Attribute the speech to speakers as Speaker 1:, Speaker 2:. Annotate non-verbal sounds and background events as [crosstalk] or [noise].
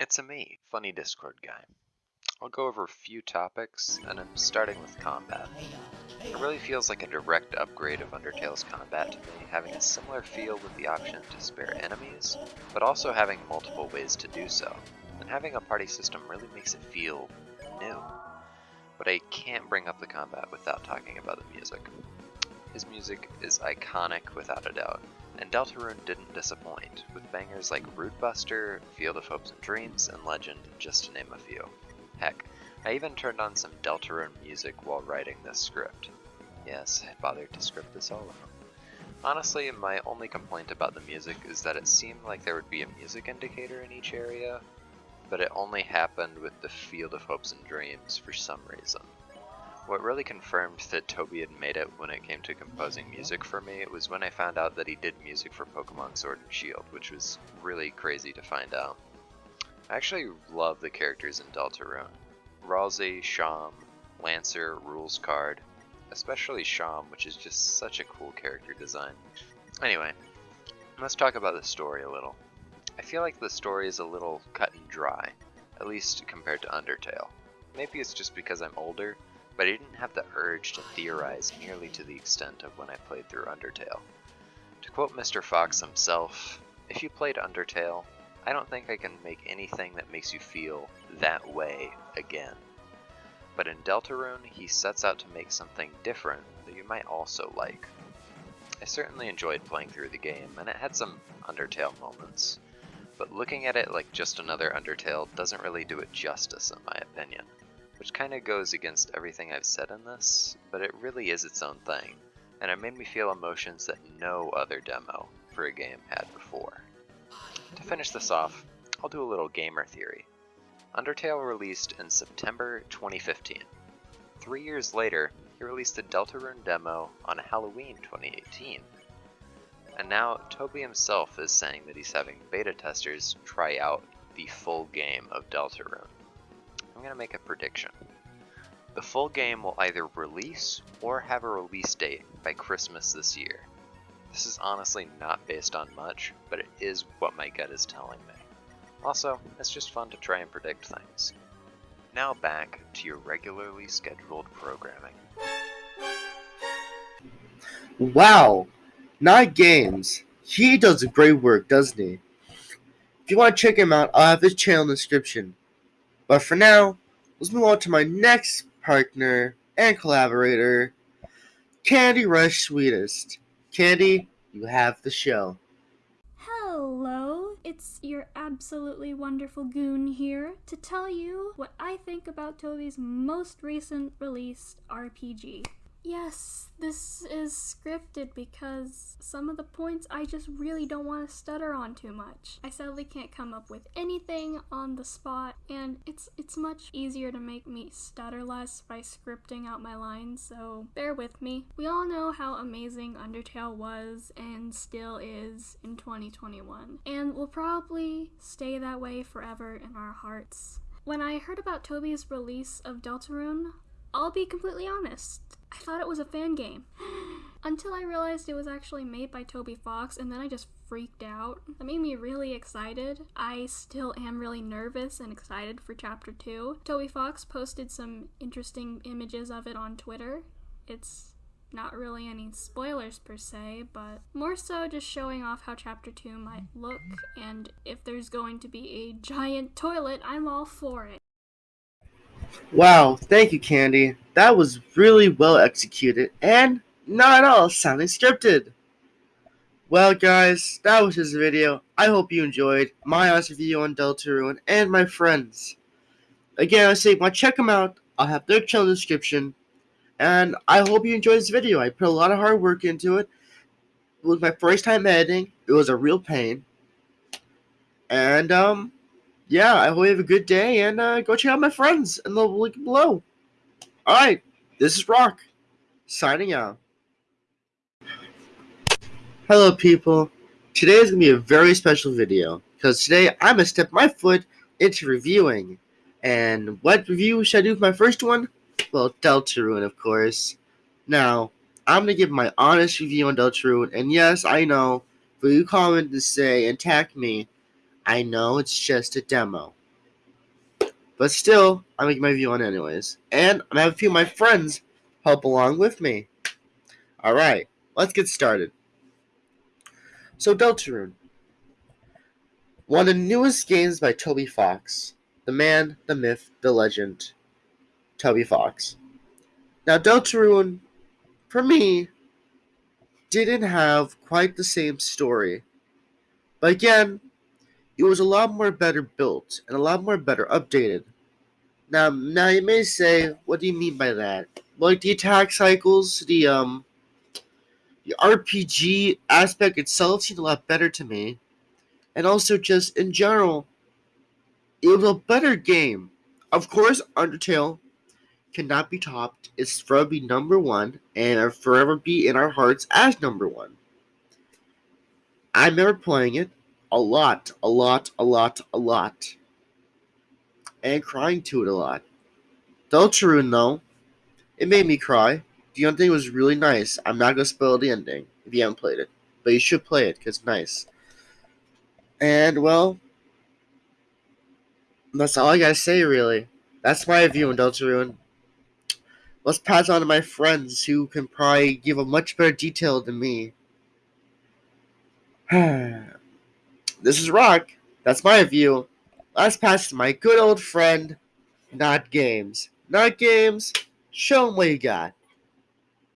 Speaker 1: It's a me, Funny Discord guy. I'll go over a few topics, and I'm starting with combat. It really feels like a direct upgrade of Undertale's combat to me, having a similar feel with the option to spare enemies, but also having multiple ways to do so, and having a party system really makes it feel new. But I can't bring up the combat without talking about the music. His music is iconic without a doubt, and Deltarune didn't disappoint, with bangers like Rude Buster, Field of Hopes and Dreams, and Legend, just to name a few. Heck, I even turned on some Deltarune music while writing this script. Yes, I bothered to script this all out. Honestly, my only complaint about the music is that it seemed like there would be a music indicator in each area, but it only happened with the Field of Hopes and Dreams for some reason. What really confirmed that Toby had made it when it came to composing music for me was when I found out that he did music for Pokemon Sword and Shield, which was really crazy to find out. I actually love the characters in Deltarune. Ralsei, Sham, Lancer, Rouxls Kaard, especially Sham, which is just such a cool character design. Anyway, let's talk about the story a little. I feel like the story is a little cut and dry, at least compared to Undertale. Maybe it's just because I'm older, but I didn't have the urge to theorize nearly to the extent of when I played through Undertale. To quote Mr. Fox himself, if you played Undertale, I don't think I can make anything that makes you feel that way again. But in Deltarune, he sets out to make something different that you might also like. I certainly enjoyed playing through the game, and it had some Undertale moments, but looking at it like just another Undertale doesn't really do it justice in my opinion, which kinda goes against everything I've said in this, but it really is its own thing, and it made me feel emotions that no other demo for a game had before. To finish this off, I'll do a little gamer theory. Undertale released in September 2015. Three years later, he released a Deltarune demo on Halloween 2018. And now Toby himself is saying that he's having beta testers try out the full game of Deltarune. I'm going to make a prediction. The full game will either release or have a release date by Christmas this year. This is honestly not based on much, but it is what my gut is telling me. Also, it's just fun to try and predict things. Now back to your regularly scheduled programming.
Speaker 2: Wow! Night Games. He does great work, doesn't he? If you want to check him out, I'll have his channel in the description. But for now, let's move on to my next partner and collaborator, Candy Rush Sweetest. Candy, you have the show.
Speaker 3: Hello, it's your absolutely wonderful goon here to tell you what I think about Toby's most recent released RPG. Yes, this is scripted because some of the points I just really don't want to stutter on too much. I sadly can't come up with anything on the spot, and it's it's much easier to make me stutter less by scripting out my lines, so bear with me. We all know how amazing Undertale was and still is in 2021, and will probably stay that way forever in our hearts. When I heard about Toby's release of Deltarune, I'll be completely honest. I thought it was a fan game. [gasps] Until I realized it was actually made by Toby Fox, and then I just freaked out. That made me really excited. I still am really nervous and excited for Chapter 2. Toby Fox posted some interesting images of it on Twitter. It's not really any spoilers per se, but more so just showing off how Chapter 2 might look, and if there's going to be a giant toilet, I'm all for it.
Speaker 2: Wow, thank you, Candy. That was really well executed and not at all sounding scripted. Well, guys, that was this video. I hope you enjoyed my honest review on Deltarune and my friends. Again, I say, to check them out. I'll have their channel description. And I hope you enjoyed this video. I put a lot of hard work into it. It was my first time editing. It was a real pain. And, um, yeah, I hope you have a good day and uh, go check out my friends in the link below. All right, this is Rock signing out. Hello, people. Today is going to be a very special video because today I'm going to step my foot into reviewing. And what review should I do for my first one? Well, Deltarune, of course. Now, I'm going to give my honest review on Deltarune. And yes, I know, for you comment to say attack me, I know it's just a demo, But still, I'm making my view on it anyways. And I'm have a few of my friends help along with me. Alright, let's get started. So Deltarune. One of the newest games by Toby Fox. The man, the myth, the legend. Toby Fox. Now Deltarune, for me, didn't have quite the same story. But again, it was a lot more better built and a lot more better updated. Now, now you may say, what do you mean by that? Like the attack cycles, the um, the RPG aspect itself seemed a lot better to me, and also just in general, it was a better game. Of course, Undertale cannot be topped. It's forever be number one, and forever be in our hearts as number one. I remember playing it a lot, a lot, a lot, a lot. And crying to it a lot. Deltarune, though, it made me cry. The ending was really nice. I'm not going to spoil the ending if you haven't played it. But you should play it because it's nice. And, well, that's all I got to say, really. That's my view on Deltarune. Let's pass on to my friends who can probably give a much better detail than me. [sighs] this is Rock. That's my view. Let's pass my good old friend, Not Games. Not Games, show them what you got.